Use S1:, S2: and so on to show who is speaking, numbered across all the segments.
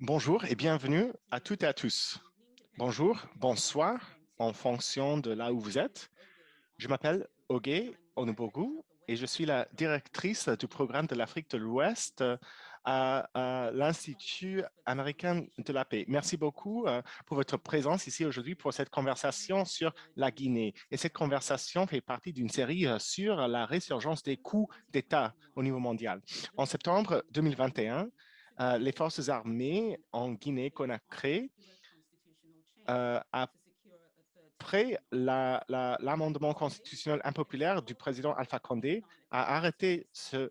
S1: Bonjour et bienvenue à toutes et à tous. Bonjour, bonsoir, en fonction de là où vous êtes. Je m'appelle Oge Onubogu et je suis la directrice du programme de l'Afrique de l'Ouest à, l'Institut américain de la paix. Merci beaucoup euh, pour votre présence ici aujourd'hui pour cette conversation sur la Guinée. Et cette conversation fait partie d'une série euh, sur la résurgence des coups d'État au niveau mondial. En septembre 2021, euh, les forces armées en Guinée-Conakry, euh, après l'amendement constitutionnel impopulaire du président Alpha Condé, a arrêté ce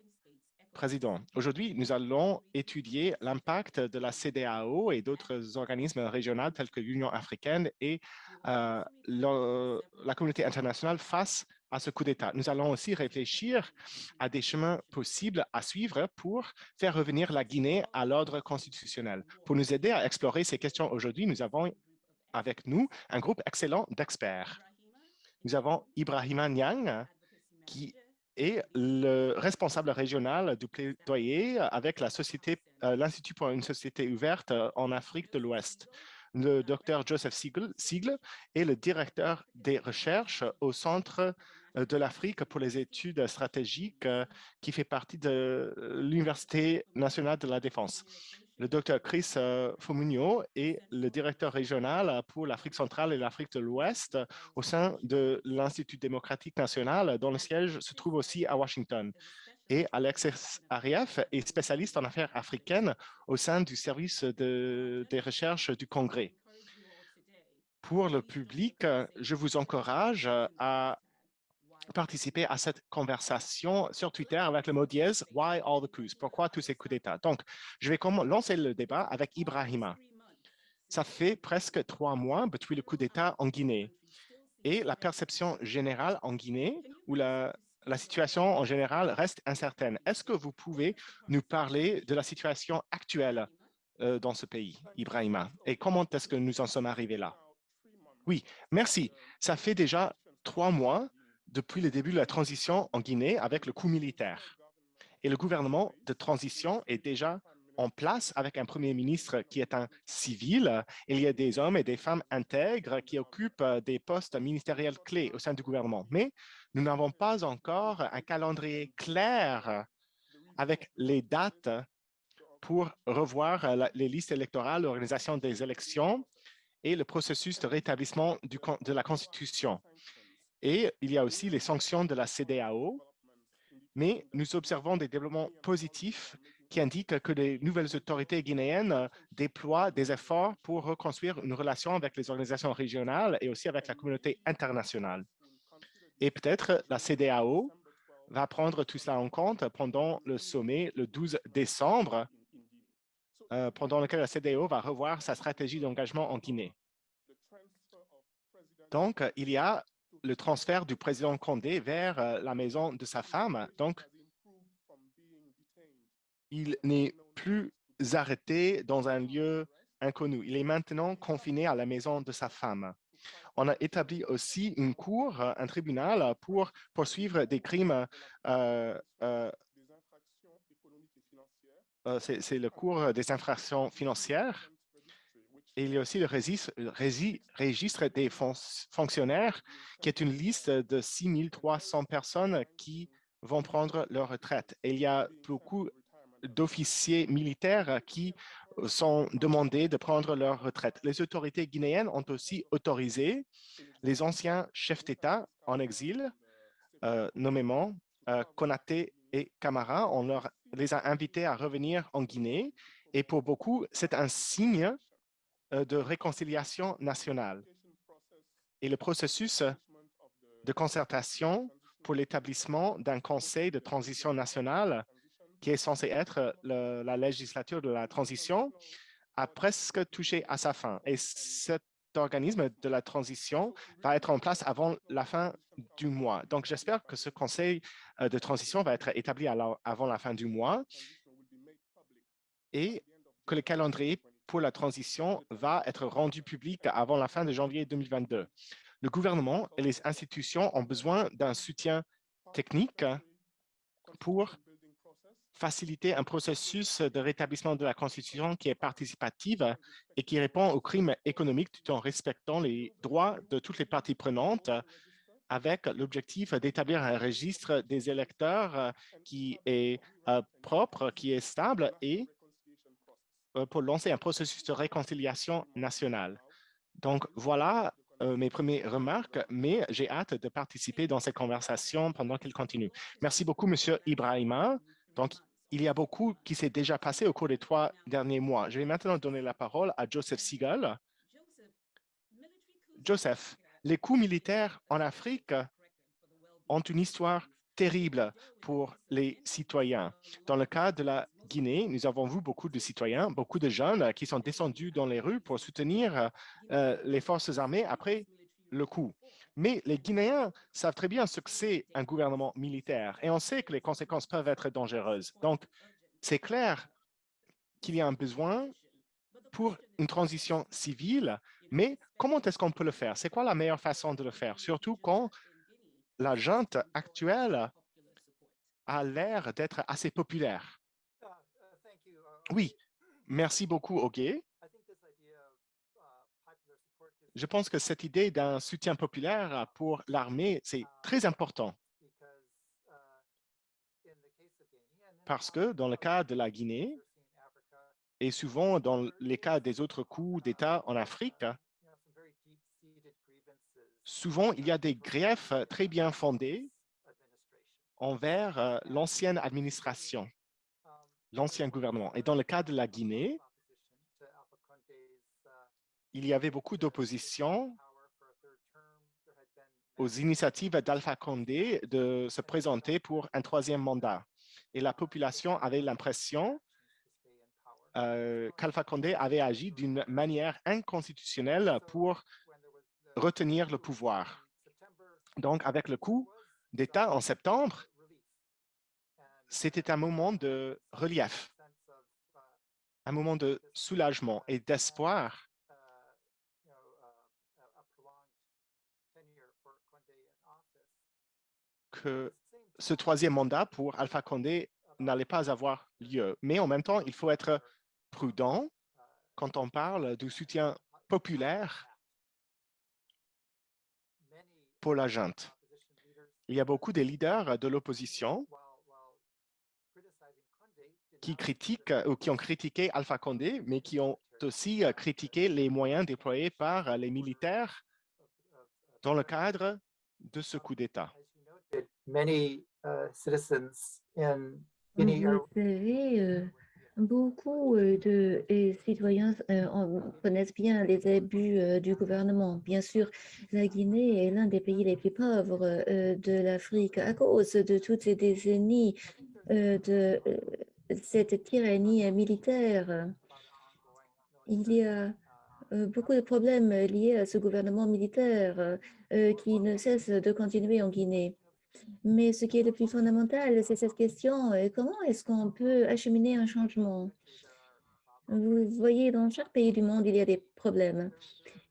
S1: président. Aujourd'hui, nous allons étudier l'impact de la CDAO et d'autres organismes régionaux tels que l'Union africaine et euh, la communauté internationale face à ce coup d'État. Nous allons aussi réfléchir à des chemins possibles à suivre pour faire revenir la Guinée à l'ordre constitutionnel. Pour nous aider à explorer ces questions aujourd'hui, nous avons avec nous un groupe excellent d'experts. Nous avons Ibrahima Niang, qui est le responsable régional du plaidoyer avec euh, l'Institut pour une société ouverte en Afrique de l'Ouest le docteur Joseph Siegel est le directeur des recherches au Centre euh, de l'Afrique pour les études stratégiques euh, qui fait partie de l'Université nationale de la défense. Le docteur Chris euh, Fomunio est le directeur régional pour l'Afrique centrale et l'Afrique de l'Ouest au sein de l'Institut démocratique national, dont le siège se trouve aussi à Washington et Alexis Arief est spécialiste en affaires africaines au sein du service de, des recherches du Congrès. Pour le public, je vous encourage à participer à cette conversation sur Twitter avec le mot dièse « Why all the coups ?» Pourquoi tous ces coups d'État? Donc, je vais lancer le débat avec Ibrahima. Ça fait presque trois mois depuis le coup d'État en Guinée. Et la perception générale en Guinée, où la, la situation en général reste incertaine. Est-ce que vous pouvez nous parler de la situation actuelle euh, dans ce pays, Ibrahima, et comment est-ce que nous en sommes arrivés là? Oui, merci. Ça fait déjà trois mois depuis le début de la transition en Guinée avec le coup militaire. Et le gouvernement de transition est déjà en place avec un premier ministre qui est un civil. Il y a des hommes et des femmes intègres qui occupent des postes ministériels clés au sein du gouvernement. Mais nous n'avons pas encore un calendrier clair avec les dates pour revoir les listes électorales, l'organisation des élections et le processus de rétablissement de la Constitution. Et il y a aussi les sanctions de la CDAO, mais nous observons des développements positifs qui indiquent que les nouvelles autorités guinéennes déploient des efforts pour reconstruire une relation avec les organisations régionales et aussi avec la communauté internationale. Et peut-être la CDAO va prendre tout cela en compte pendant le sommet le 12 décembre, euh, pendant lequel la CDAO va revoir sa stratégie d'engagement en Guinée. Donc, il y a le transfert du président Condé vers euh, la maison de sa femme. Donc, il n'est plus arrêté dans un lieu inconnu. Il est maintenant confiné à la maison de sa femme. On a établi aussi une cour, euh, un tribunal pour poursuivre des crimes. Euh, euh, C'est le cours des infractions financières. Il y a aussi le registre, des fonctionnaires, qui est une liste de 6300 personnes qui vont prendre leur retraite. Et il y a beaucoup d'officiers militaires qui sont demandés de prendre leur retraite. Les autorités guinéennes ont aussi autorisé les anciens chefs d'État en exil, euh, nommément euh, Konaté et Camara. On leur, les a invités à revenir en Guinée et pour beaucoup, c'est un signe euh, de réconciliation nationale. Et le processus de concertation pour l'établissement d'un conseil de transition nationale qui est censé être la législature de la transition, a presque touché à sa fin. Et cet organisme de la transition va être en place avant la fin du mois. Donc, j'espère que ce conseil euh, de transition va être établi avant la fin du mois et que le calendrier pour la transition va être rendu public avant la fin de janvier 2022. Le gouvernement et les institutions ont besoin d'un soutien technique pour faciliter un processus de rétablissement de la Constitution qui est participative et qui répond aux crimes économiques tout en respectant les droits de toutes les parties prenantes avec l'objectif d'établir un registre des électeurs euh, qui est euh, propre, qui est stable et euh, pour lancer un processus de réconciliation nationale. Donc, voilà mes premières remarques, mais j'ai hâte de participer dans cette conversation pendant qu'elle continue. Merci beaucoup, Monsieur Ibrahima. Donc, il y a beaucoup qui s'est déjà passé au cours des trois derniers mois. Je vais maintenant donner la parole à Joseph Seagal. Joseph, les coups militaires en Afrique ont une histoire terrible pour les citoyens. Dans le cas de la Guinée, nous avons vu beaucoup de citoyens, beaucoup de jeunes qui sont descendus dans les rues pour soutenir euh, les forces armées après le coup. Mais les Guinéens savent très bien ce que c'est un gouvernement militaire et on sait que les conséquences peuvent être dangereuses. Donc, c'est clair qu'il y a un besoin pour une transition civile mais comment est-ce qu'on peut le faire? C'est quoi la meilleure façon de le faire? Surtout quand la junte actuelle a l'air d'être assez populaire. Oui, merci beaucoup, Ogué. Je pense que cette idée d'un soutien populaire pour l'armée, c'est très important. Parce que dans le cas de la Guinée, et souvent, dans les cas des autres coups d'État en Afrique, souvent, il y a des griefs très bien fondés envers euh, l'ancienne administration, l'ancien gouvernement. Et dans le cas de la Guinée, il y avait beaucoup d'opposition aux initiatives d'Alpha Condé de se présenter pour un troisième mandat. Et la population avait l'impression euh, qu'Alpha Condé avait agi d'une manière inconstitutionnelle pour retenir le pouvoir. Donc, avec le coup d'État en septembre, c'était un moment de relief, un moment de soulagement et d'espoir ce troisième mandat pour Alpha Condé n'allait pas avoir lieu. Mais en même temps, il faut être prudent quand on parle du soutien populaire pour la junte. Il y a beaucoup de leaders de l'opposition qui critiquent ou qui ont critiqué Alpha Condé, mais qui ont aussi critiqué les moyens déployés par les militaires dans le cadre de ce coup d'État.
S2: Beaucoup de citoyens connaissent bien les abus du gouvernement. Bien sûr, la Guinée est l'un des pays les plus pauvres de l'Afrique à cause de toutes ces décennies de cette tyrannie militaire. Il y a beaucoup de problèmes liés à ce gouvernement militaire qui ne cesse de continuer en Guinée. Mais ce qui est le plus fondamental, c'est cette question, euh, comment est-ce qu'on peut acheminer un changement? Vous voyez, dans chaque pays du monde, il y a des problèmes.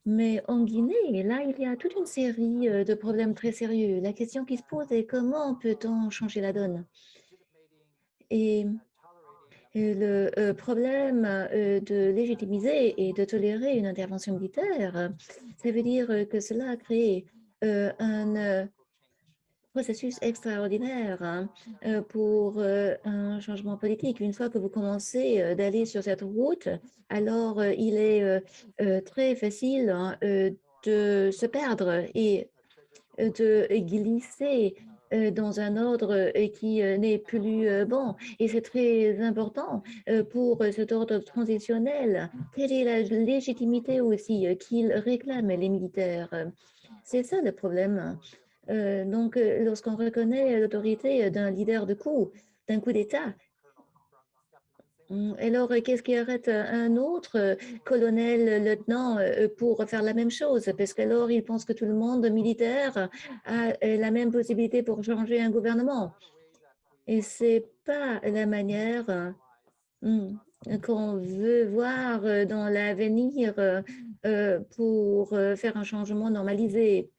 S2: Mais en Guinée, là, il y a toute une série euh, de problèmes très sérieux. La question qui se pose est comment peut-on changer la donne? Et le euh, problème de légitimiser et de tolérer une intervention militaire, ça veut dire que cela a créé un processus extraordinaire hein, euh, pour euh, un changement politique. Une fois que vous commencez euh, d'aller sur cette route, alors il est très facile hein, de se perdre et de glisser dans un ordre qui n'est plus bon. Et c'est très important pour cet ordre transitionnel. Quelle est la légitimité aussi qu'ils réclament les militaires C'est ça le problème. Euh, donc, euh, lorsqu'on reconnaît l'autorité d'un leader de coup, d'un coup d'État, alors qu'est-ce qui arrête un autre colonel, lieutenant pour faire la même chose? Parce qu'alors, il pense que tout le monde militaire a la même possibilité pour changer un gouvernement. Et c'est pas la manière hum, qu'on veut voir dans l'avenir pour faire un changement normalisé.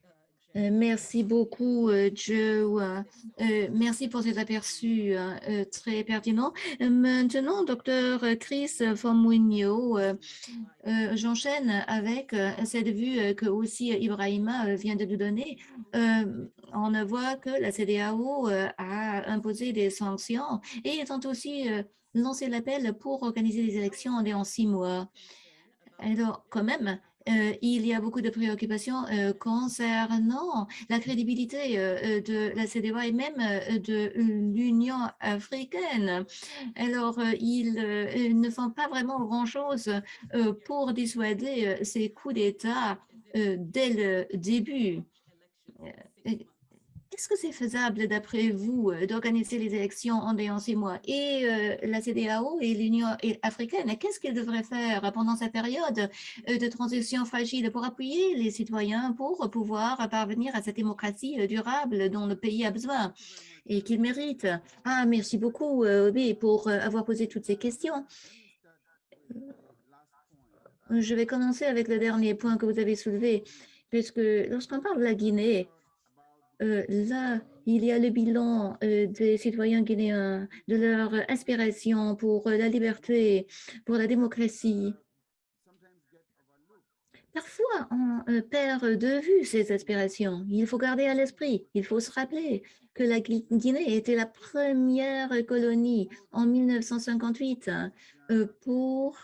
S2: Euh, merci beaucoup, euh, Joe. Euh, merci pour cet aperçu très pertinent. Maintenant, docteur Chris Fomuigno, j'enchaîne avec cette vue que aussi Ibrahima vient de nous donner. on voit que la CDAO a imposé des sanctions et ils ont aussi lancé l'appel pour organiser des élections en six mois. Alors, quand même, il y a beaucoup de préoccupations euh, concernant la crédibilité euh, de la CDA et même de l'Union africaine. Alors, ils ne font pas vraiment grand-chose pour dissuader ces coups d'État dès le début. Est-ce que c'est faisable, d'après vous, euh, d'organiser les élections en six mois Et euh, la CDAO et l'Union africaine, qu'est-ce qu'ils devraient faire pendant cette période euh, de transition fragile pour appuyer les citoyens pour pouvoir parvenir à cette démocratie durable dont le pays a besoin et qu'il mérite? Ah, merci beaucoup, Obi, pour avoir posé toutes ces questions. Je vais commencer avec le dernier point que vous avez soulevé, puisque lorsqu'on parle de la Guinée, euh, là, il y a le bilan euh, des citoyens guinéens, de leur inspiration pour la liberté, pour la démocratie. Parfois, on euh, perd de vue ces aspirations. Il faut garder à l'esprit, il faut se rappeler que la Guinée était la première colonie en 1958 pour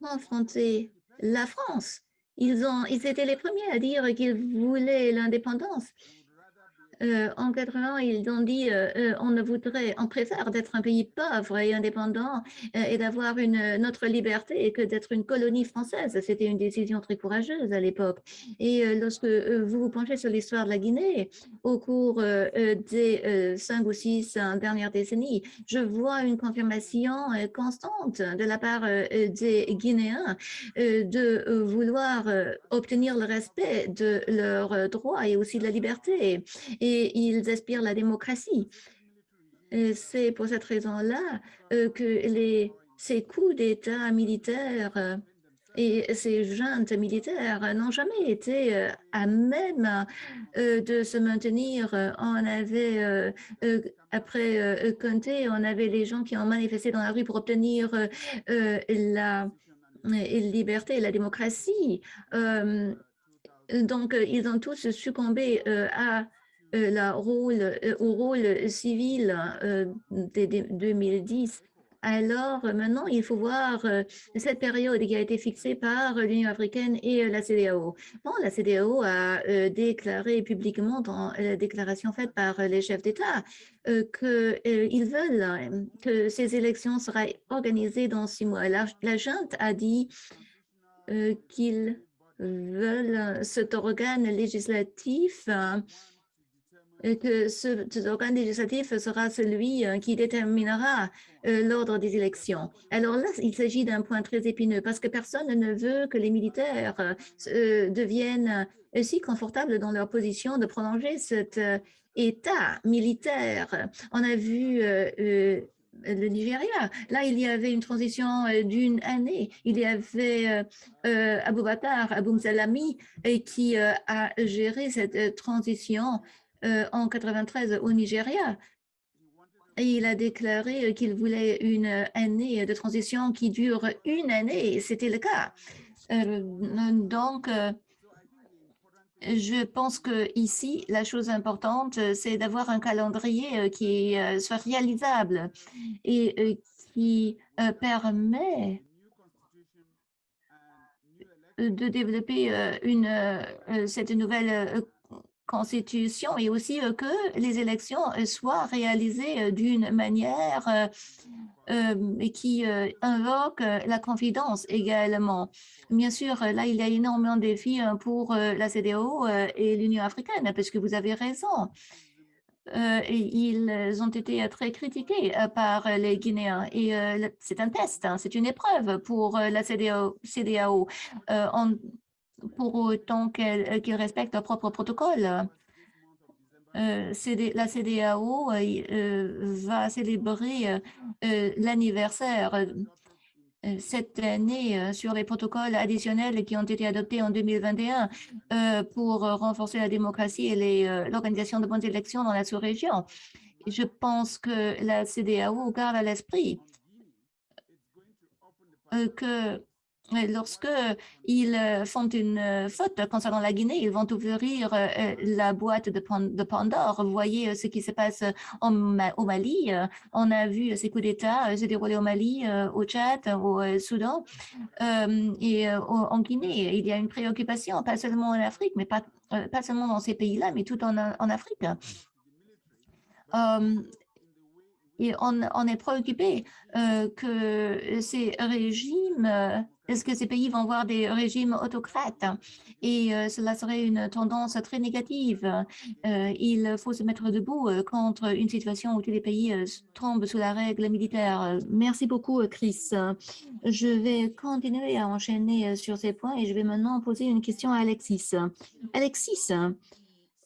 S2: confronter la France ils, ont, ils étaient les premiers à dire qu'ils voulaient l'indépendance. Euh, en 80, ils ont dit euh, euh, on ne voudrait, on préfère d'être un pays pauvre et indépendant et d'avoir notre liberté que d'être une colonie française. C'était une décision très courageuse à l'époque. Et lorsque vous vous penchez sur l'histoire de la Guinée au cours des cinq ou six dernières décennies, je vois une confirmation constante de la part des Guinéens de vouloir obtenir le respect de leurs droits et aussi de la liberté. Et ils aspirent la démocratie. C'est pour cette raison-là euh, que ces coups d'État militaires euh, et ces juntes militaires n'ont jamais été euh, à même de se maintenir. On avait, après Conté, on avait les gens qui ont manifesté dans la rue pour obtenir la liberté et la démocratie. donc, ils ont tous succombé à rôle, euh, au rôle civil euh, de, 2010. Alors maintenant, il faut voir cette période qui a été fixée par l'Union africaine et la CDAO. Bon, la CDAO a déclaré publiquement dans la déclaration faite par les chefs d'État qu'ils veulent que ces élections seraient organisées dans six mois. La, la junte a dit qu'ils veulent cet organe législatif que ce, organe législatif sera celui euh, qui déterminera euh, l'ordre des élections. Alors là, il s'agit d'un point très épineux parce que personne ne veut que les militaires euh, deviennent si confortables dans leur position de prolonger cet état militaire. On a vu le Nigeria. Là, il y avait une transition d'une année. Il y avait euh, Aboubacar Aboumsalami qui a géré cette transition euh, en 93 au Nigeria. Il a déclaré qu'il voulait une année de transition qui dure une année, c'était le cas. Euh, donc, euh, je pense que ici, la chose importante, c'est d'avoir un calendrier qui soit réalisable et qui permet de développer une, cette nouvelle Constitution et aussi euh, que les élections euh, soient réalisées euh, d'une manière qui invoque la confidence également. Bien sûr, là, il y a énormément de défis pour la CDO et l'Union africaine, parce que vous avez raison. ils ont été très critiqués par les Guinéens et c'est un test, hein, c'est une épreuve pour la. CDAO pour autant euh, qu'ils respectent leur propre protocole. Euh, la CDAO euh, va célébrer l'anniversaire cette année sur les protocoles additionnels qui ont été adoptés en 2021 pour renforcer la démocratie et l'organisation de bonnes élections dans la sous-région. Je pense que la CDAO garde à l'esprit que lorsque ils euh, font une euh, faute concernant la Guinée, ils vont ouvrir euh, la boîte de Pandore. Vous voyez ce qui se passe au Mali. On a vu ces coups d'État se dérouler au Mali, au Tchad, au Soudan et en Guinée. Il y a une préoccupation, pas seulement en Afrique, mais pas, seulement dans ces pays-là, mais tout en Afrique. Et on, est préoccupé que ces régimes est-ce que ces pays vont voir des régimes autocrates? Et euh, cela serait une tendance très négative. Euh, il faut se mettre debout euh, contre une situation où tous les pays tombent sous la règle militaire. Merci beaucoup, Chris. Je vais continuer à enchaîner sur ces points et je vais maintenant poser une question à Alexis. Alexis,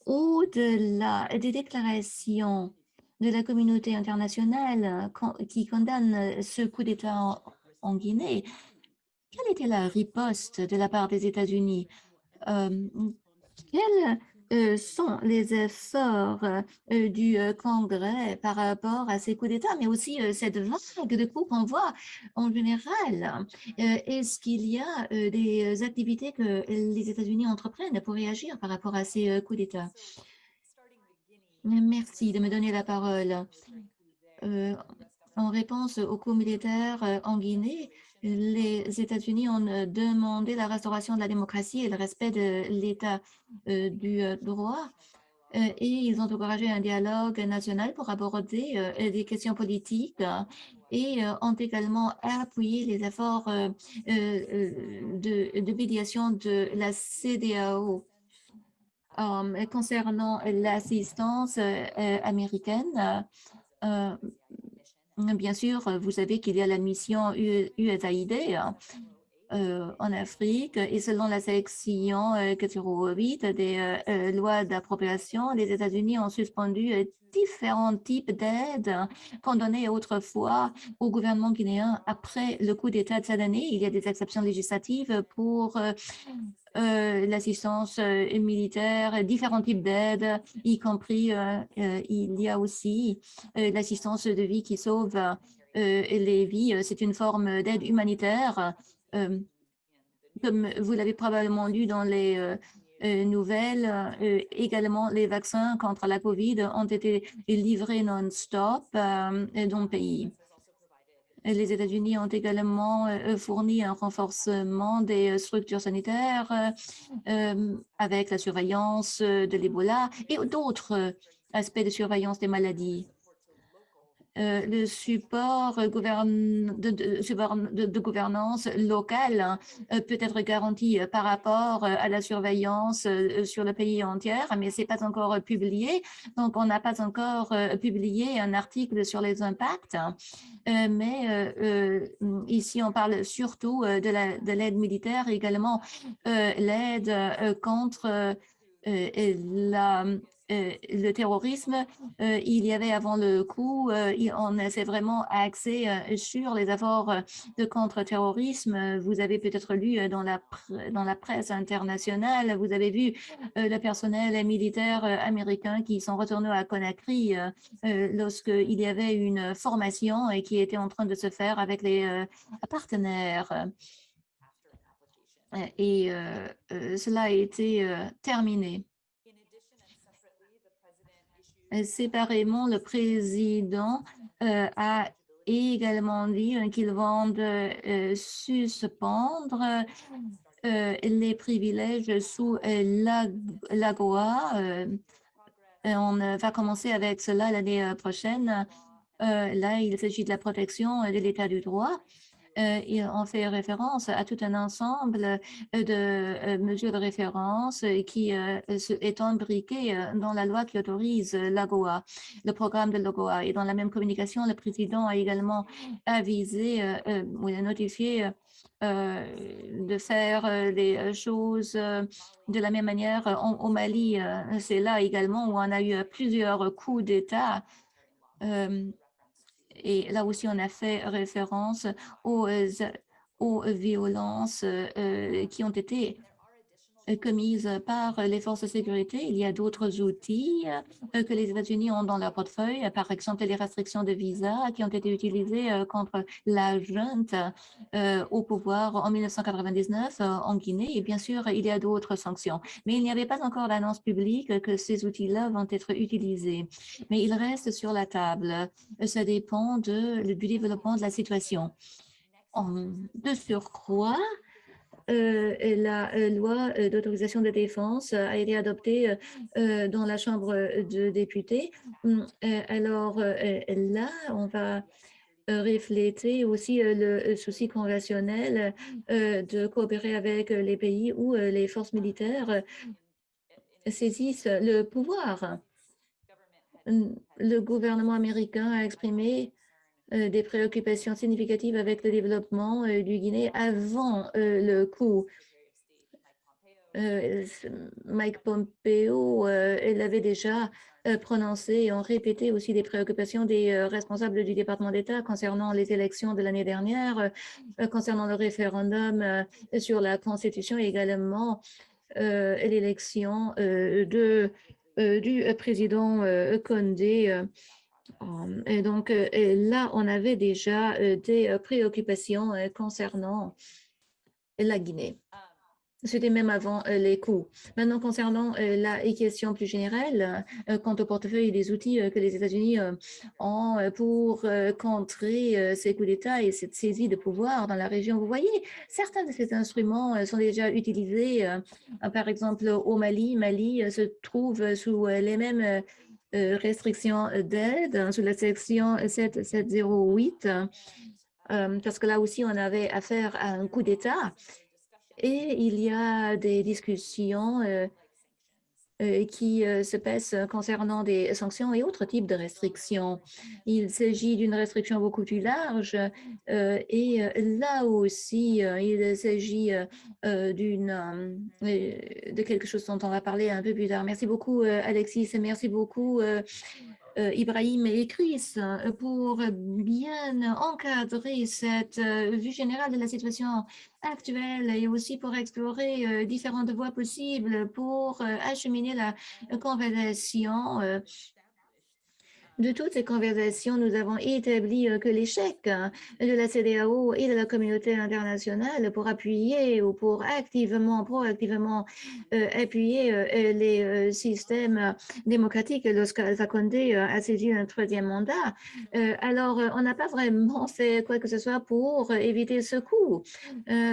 S2: au-delà des déclarations de la communauté internationale qui condamne ce coup d'État en Guinée, quelle était la riposte de la part des États-Unis? quels euh, sont les efforts euh, du euh, Congrès par rapport à ces coups d'État, mais aussi cette vague de coups qu'on voit en général? Est-ce qu'il y a des activités que les États-Unis entreprennent pour réagir par rapport à ces coups d'État? Merci de me donner la parole. en réponse aux coups militaires en Guinée, les États-Unis ont euh, demandé la restauration de la démocratie et le respect de l'état euh, du euh, droit et ils ont encouragé un dialogue national pour aborder des questions politiques et ont également appuyé les efforts de, médiation de la CDAO. Concernant l'assistance américaine, Bien sûr, vous savez qu'il y a la mission USAID euh, en Afrique et selon la section 408 euh, des euh, lois d'appropriation, les États-Unis ont suspendu différents types d'aides qu'on donnait autrefois au gouvernement guinéen après le coup d'État de cette année. Il y a des exceptions législatives pour euh, l'assistance euh, militaire, différents types d'aides, y compris euh, il y a aussi l'assistance de vie qui sauve les vies. C'est une forme d'aide humanitaire. Comme vous l'avez probablement lu dans les nouvelles, également les vaccins contre la COVID ont été livrés non-stop dans le pays. Les États-Unis ont également euh, fourni un renforcement des euh, structures sanitaires euh, avec la surveillance de l'Ebola et d'autres aspects de surveillance des maladies. Euh, le support de, de, gouvernance locale hein, euh, peut être garanti euh, par rapport à la surveillance sur le pays entier, mais ce n'est pas encore publié. Donc, on n'a pas encore publié un article sur les impacts. Hein. mais ici, on parle surtout de l'aide militaire, également l'aide contre la euh, le terrorisme, euh, il y avait avant le coup, euh, on s'est vraiment axé sur les efforts de contre-terrorisme. Vous avez peut-être lu dans la, dans la presse internationale, vous avez vu le personnel militaire américain qui sont retournés à Conakry lorsqu'il y avait une formation et qui était en train de se faire avec les partenaires. Et cela a été terminé. Séparément, le président euh, a également dit qu'ils vont euh, suspendre euh, les privilèges sous l'AGOA. on va commencer avec cela l'année prochaine. là, il s'agit de la protection de l'état du droit. Euh, on fait référence à tout un ensemble euh, de euh, mesures de référence qui est imbriqué dans la loi qui autorise l'AGOA, le programme de l'AGOA. Et dans la même communication, le président a également avisé ou a notifié de faire les choses de la même manière au Mali. C'est là également où on a eu plusieurs coups d'État et là aussi, on a fait référence aux violences qui ont été commises par les forces de sécurité. Il y a d'autres outils euh, que les États-Unis ont dans leur portefeuille, par exemple les restrictions de visa qui ont été utilisées euh, contre la junte euh, au pouvoir en 1999 en Guinée. Et bien sûr, il y a d'autres sanctions. Mais il n'y avait pas encore d'annonce publique que ces outils-là vont être utilisés. Mais ils restent sur la table. Ça dépend de, du développement de la situation. de surcroît, euh, la euh, loi euh, d'autorisation de défense a été adoptée dans la Chambre de députés. Hum, alors là, on va refléter aussi le souci conventionnel de coopérer avec les pays où les forces militaires saisissent le pouvoir. Hum, le gouvernement américain a exprimé euh, des préoccupations significatives avec le développement euh, du Guinée avant euh, le coup. Mike Pompeo, il avait déjà prononcé et ont répété aussi des préoccupations des responsables du département d'État concernant les élections de l'année dernière, concernant le référendum sur la Constitution et également l'élection de du président Condé et donc, euh, là, on avait déjà euh, des euh, préoccupations concernant la Guinée. C'était même avant les coûts. Maintenant, concernant la question plus générale, quant au portefeuille des outils que les États-Unis ont pour contrer ces coups d'État et cette saisie de pouvoir dans la région, vous voyez, certains de ces instruments sont déjà utilisés. Par exemple, au Mali, Mali se trouve sous les mêmes euh, restriction d'aide hein, sous la section 7708, euh, parce que là aussi, on avait affaire à un coup d'État. Et il y a des discussions euh, euh, qui euh, se passe concernant des sanctions et autres types de restrictions. Il s'agit d'une restriction beaucoup plus large euh, et là aussi, il s'agit de quelque chose dont on va parler un peu plus tard. Merci beaucoup, Alexis, et merci beaucoup, Ibrahim et Chris pour bien encadrer cette vue générale de la situation actuelle et aussi pour explorer euh, différentes voies possibles pour euh, acheminer la conversation euh, de toutes ces conversations, nous avons établi que l'échec hein, de la CDAO et de la communauté internationale pour appuyer ou pour activement, proactivement appuyer les systèmes démocratiques lorsqu'Alpha Condé a saisi un troisième mandat. alors, on n'a pas vraiment fait quoi que ce soit pour éviter ce coup.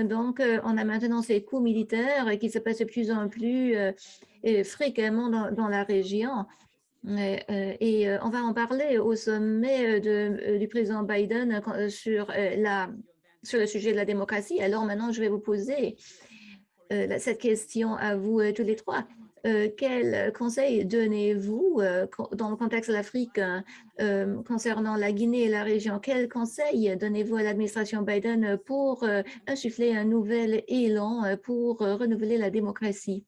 S2: donc, on a maintenant ces coups militaires qui se passent de plus en plus fréquemment dans la région. Euh, et euh, on va en parler au sommet de, du président Biden euh, sur, la, sur le sujet de la démocratie. Alors maintenant, je vais vous poser cette question à vous tous les trois. quel conseil donnez-vous dans le contexte de l'Afrique concernant la Guinée et la région? Quel conseil donnez-vous à l'administration Biden pour insuffler un nouvel élan pour renouveler la démocratie?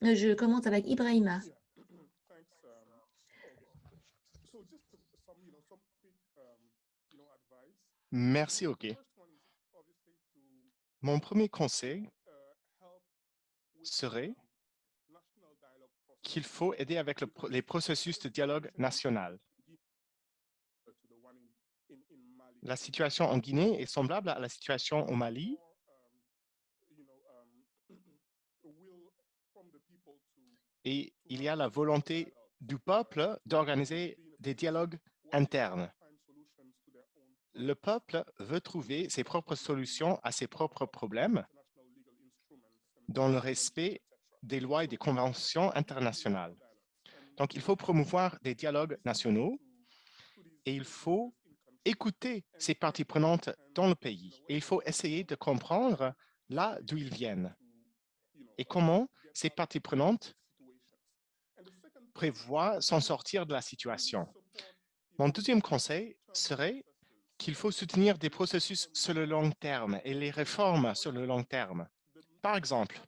S2: Je commence avec Ibrahima.
S1: Merci, OK. Mon premier conseil serait qu'il faut aider avec les processus de dialogue national. La situation en Guinée est semblable à la situation au Mali. Et il y a la volonté du peuple d'organiser des dialogues internes le peuple veut trouver ses propres solutions à ses propres problèmes dans le respect des lois et des conventions internationales. Donc, il faut promouvoir des dialogues nationaux et il faut écouter ces parties prenantes dans le pays. Et il faut essayer de comprendre là d'où ils viennent et comment ces parties prenantes prévoient s'en sortir de la situation. Mon deuxième conseil serait qu'il faut soutenir des processus sur le long terme et les réformes sur le long terme. Par exemple,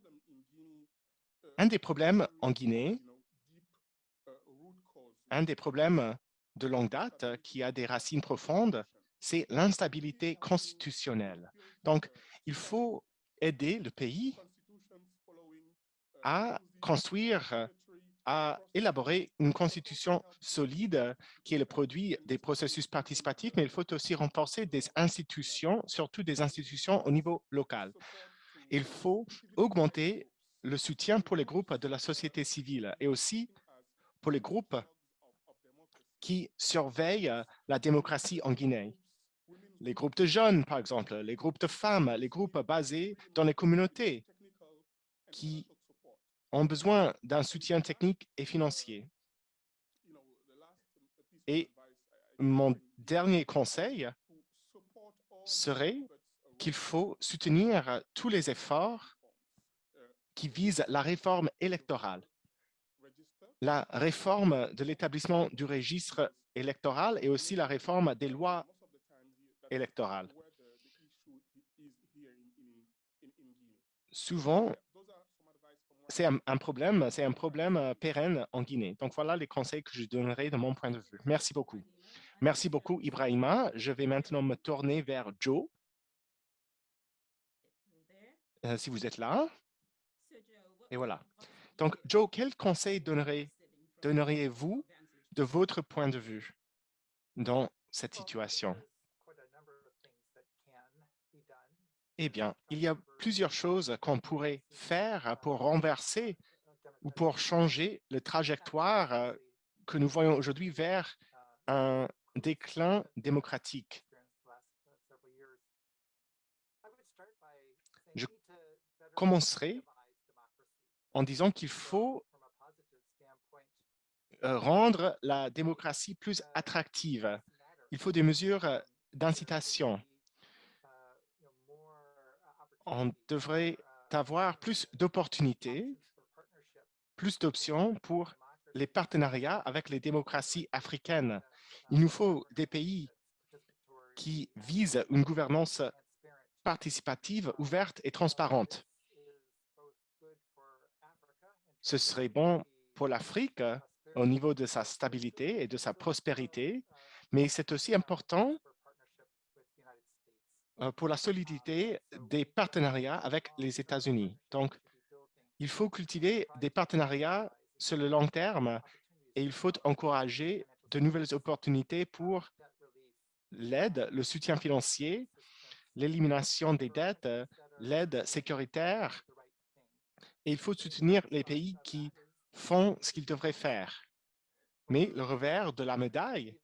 S1: un des problèmes en Guinée, un des problèmes de longue date qui a des racines profondes, c'est l'instabilité constitutionnelle. Donc, il faut aider le pays à construire, à élaborer une constitution solide qui est le produit des processus participatifs, mais il faut aussi renforcer des institutions, surtout des institutions au niveau local. Il faut augmenter le soutien pour les groupes de la société civile et aussi pour les groupes qui surveillent la démocratie en Guinée. Les groupes de jeunes, par exemple, les groupes de femmes, les groupes basés dans les communautés qui ont besoin d'un soutien technique et financier. Et mon dernier conseil serait qu'il faut soutenir tous les efforts qui visent la réforme électorale, la réforme de l'établissement du registre électoral et aussi la réforme des lois électorales. Souvent, c'est un, problème, c'est un problème euh, pérenne en Guinée. Donc, voilà les conseils que je donnerai de mon point de vue. Merci beaucoup. Merci beaucoup, Ibrahima. Je vais maintenant me tourner vers Joe. Euh, si vous êtes là. Et voilà. Donc, Joe, quel conseil donneriez-vous de votre point de vue dans cette situation? Eh bien, il y a plusieurs choses qu'on pourrait faire pour renverser ou pour changer le trajectoire euh, que nous voyons aujourd'hui vers un déclin démocratique. Je commencerai en disant qu'il faut euh, rendre la démocratie plus attractive. Il faut des mesures euh, d'incitation on devrait avoir plus d'opportunités, plus d'options pour les partenariats avec les démocraties africaines. Il nous faut des pays qui visent une gouvernance participative, ouverte et transparente. Ce serait bon pour l'Afrique au niveau de sa stabilité et de sa prospérité, mais c'est aussi important pour la solidité des partenariats avec les États-Unis. Donc, il faut cultiver des partenariats sur le long terme et il faut encourager de nouvelles opportunités pour l'aide, le soutien financier, l'élimination des dettes, l'aide sécuritaire. Et il faut soutenir les pays qui font ce qu'ils devraient faire. Mais le revers de la médaille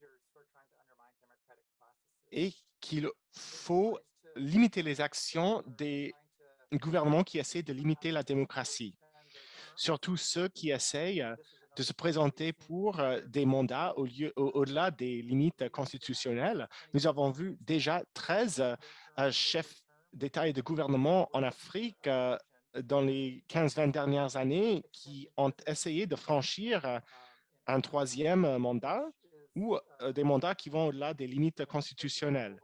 S1: est qu'il faut limiter les actions des gouvernements qui essaient de limiter la démocratie, surtout ceux qui essayent de se présenter pour euh, des mandats au-delà des limites constitutionnelles. Nous avons vu déjà 13 euh, chefs d'État et de gouvernement en Afrique euh, dans les 15-20 dernières années qui ont essayé de franchir un troisième mandat ou des mandats qui vont au-delà des limites constitutionnelles.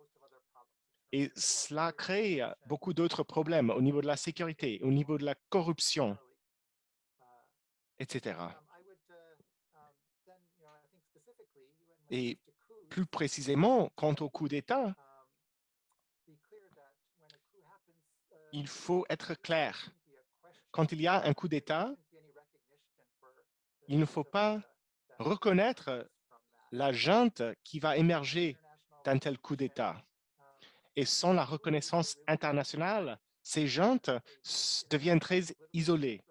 S1: Et cela crée beaucoup d'autres problèmes au niveau de la sécurité, au niveau de la corruption, etc. Et plus précisément, quant au coup d'État, il faut être clair. Quand il y a un coup d'État, il ne faut pas reconnaître la junte qui va émerger d'un tel coup d'État. Et sans la reconnaissance internationale, ces gens deviennent très isolés.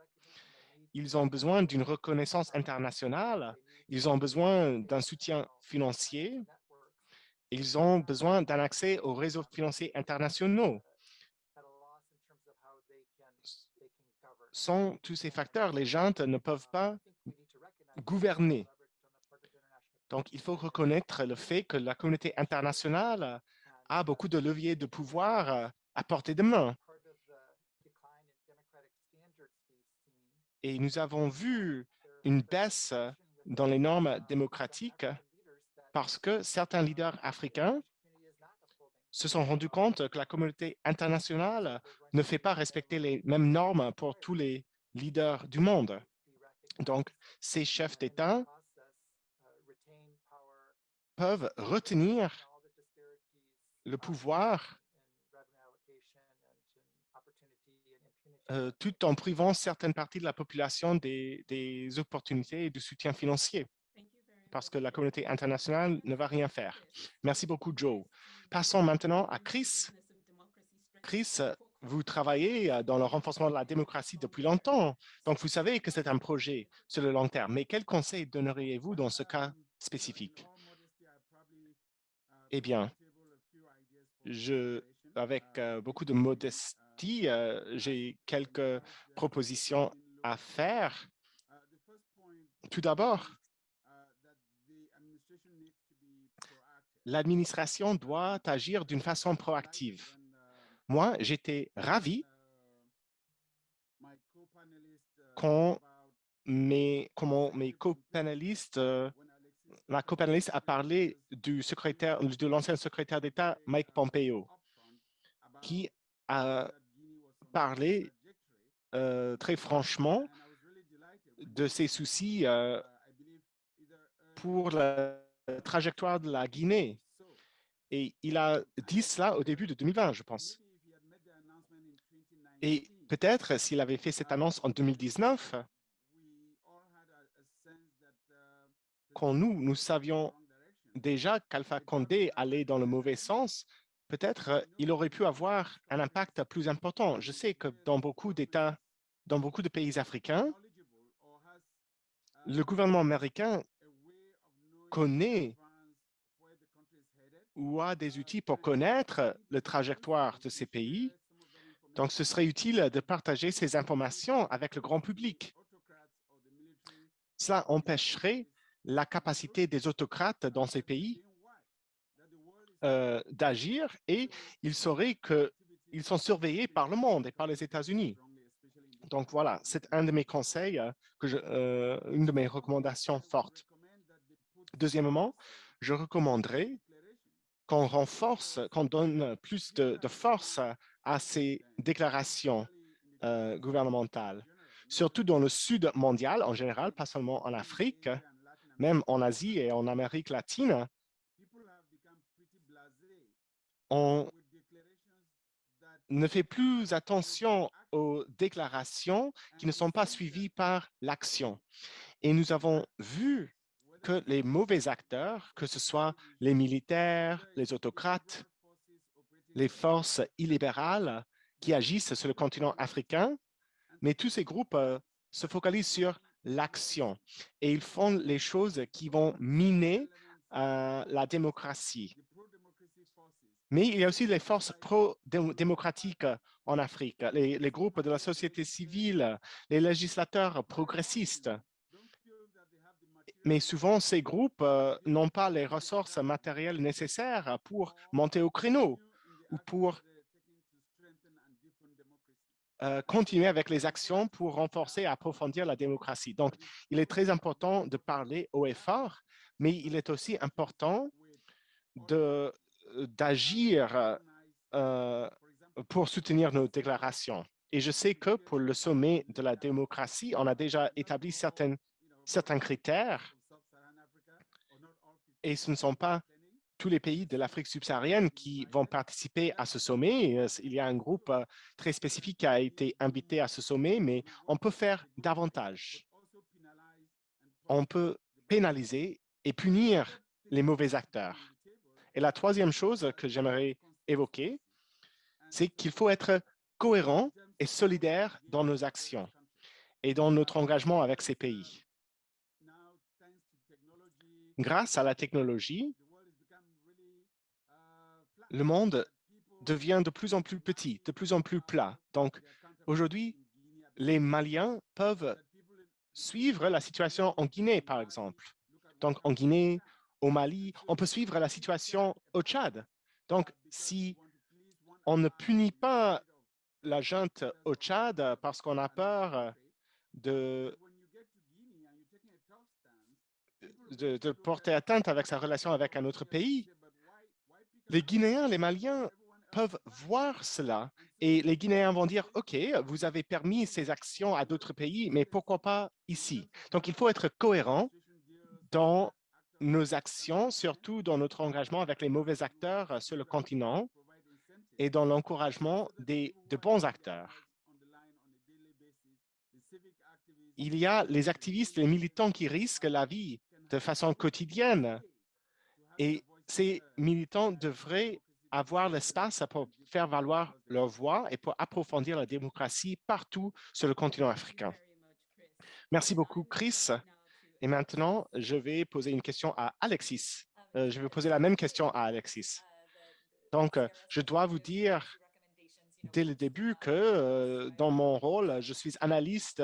S1: Ils ont besoin d'une reconnaissance internationale, ils ont besoin d'un soutien financier, ils ont besoin d'un accès aux réseaux financiers internationaux. Sans tous ces facteurs, les gens ne peuvent pas gouverner. Donc, il faut reconnaître le fait que la communauté internationale a beaucoup de leviers de pouvoir euh, à portée de main. Et nous avons vu une baisse dans les normes démocratiques parce que certains leaders africains se sont rendus compte que la communauté internationale ne fait pas respecter les mêmes normes pour tous les leaders du monde. Donc, ces chefs d'État peuvent retenir le pouvoir euh, tout en privant certaines parties de la population des, des opportunités et du soutien financier parce que la communauté internationale ne va rien faire. Merci beaucoup, Joe. Passons maintenant à Chris. Chris, vous travaillez euh, dans le renforcement de la démocratie depuis longtemps, donc vous savez que c'est un projet sur le long terme. Mais quels conseils donneriez-vous dans ce cas spécifique? Eh bien, avec euh, beaucoup de modestie, euh, j'ai quelques propositions à faire. Tout d'abord, l'administration doit agir d'une façon proactive. Moi, j'étais ravi quand mes, comment mes copanélistes, ma copanéliste a parlé du de l'ancien secrétaire d'État Mike Pompeo, qui a parlé euh, très franchement de ses soucis euh, pour la trajectoire de la Guinée. Et il a dit cela au début de 2020, je pense. Et peut-être s'il avait fait cette annonce en 2019, quand nous, nous savions déjà qu'Alpha Condé allait dans le mauvais sens, peut-être il aurait pu avoir un impact plus important. Je sais que dans beaucoup d'États, dans beaucoup de pays africains, le gouvernement américain connaît ou a des outils pour connaître la trajectoire de ces pays. Donc, ce serait utile de partager ces informations avec le grand public. Cela empêcherait la capacité des autocrates dans ces pays euh, d'agir et ils sauraient qu'ils sont surveillés par le monde et par les États-Unis. Donc voilà, c'est un de mes conseils, euh, euh, une de mes recommandations fortes. Deuxièmement, je recommanderais qu'on renforce, qu'on donne plus de, force à ces déclarations gouvernementales, surtout dans le sud mondial en général, pas seulement en Afrique, même en Asie et en Amérique latine, on ne fait plus attention aux déclarations qui ne sont pas suivies par l'action. Et nous avons vu que les mauvais acteurs, que ce soit les militaires, les autocrates, les forces illibérales qui agissent sur le continent africain, mais tous ces groupes euh, se focalisent sur l'action. Et ils font les choses qui vont miner euh, la démocratie. Mais il y a aussi les forces pro-démocratiques en Afrique, les groupes de la société civile, les législateurs progressistes. Mais souvent, ces groupes euh, n'ont pas les ressources matérielles nécessaires pour monter au créneau ou pour euh, continuer avec les actions pour renforcer et approfondir la démocratie. Donc, il est très important de parler au effort, mais il est aussi important euh, d'agir pour soutenir nos déclarations. Et je sais que pour le sommet de la démocratie, on a déjà établi certains critères et ce ne sont pas tous les pays de l'Afrique subsaharienne qui vont participer à ce sommet. Euh, il y a un groupe euh, très spécifique qui a été invité à ce sommet, mais on peut faire davantage. On peut pénaliser et punir les mauvais acteurs. Et la troisième chose que j'aimerais évoquer, c'est qu'il faut être cohérent et solidaire dans nos actions et dans notre engagement avec ces pays grâce à la technologie, le monde devient de plus en plus petit, de plus en plus plat. Donc, aujourd'hui, les Maliens peuvent suivre la situation en Guinée, par exemple. Donc, en Guinée, au Mali, on peut suivre la situation au Tchad. Donc, si on ne punit pas la junte au Tchad parce qu'on a peur de porter atteinte avec sa relation avec un autre pays. Les Guinéens, les Maliens peuvent voir cela et les Guinéens vont dire, OK, vous avez permis ces actions à d'autres pays, mais pourquoi pas ici? Donc, il faut être cohérent dans nos actions, surtout dans notre engagement avec les mauvais acteurs sur le continent et dans l'encouragement de bons acteurs. Il y a les activistes, les militants qui risquent la vie de façon quotidienne et ces militants devraient avoir l'espace pour faire valoir leur voix et pour approfondir la démocratie partout sur le continent africain. Merci beaucoup, Chris. Et maintenant, je vais poser une question à Alexis. Euh, je vais poser la même question à Alexis. Donc, je dois vous dire dès le début que euh, dans mon rôle, je suis analyste.